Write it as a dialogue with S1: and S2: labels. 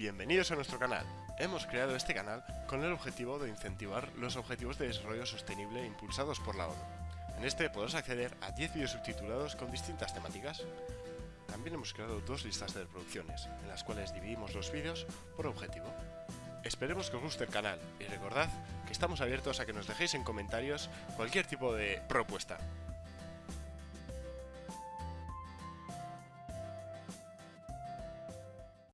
S1: Bienvenidos a nuestro canal. Hemos creado este canal con el objetivo de incentivar los objetivos de desarrollo sostenible impulsados por la ONU. En este podrás acceder a 10 vídeos subtitulados con distintas temáticas. También hemos creado dos listas de reproducciones, en las cuales dividimos los vídeos por objetivo. Esperemos que os guste el canal y recordad que estamos abiertos a que nos dejéis en comentarios cualquier tipo de propuesta.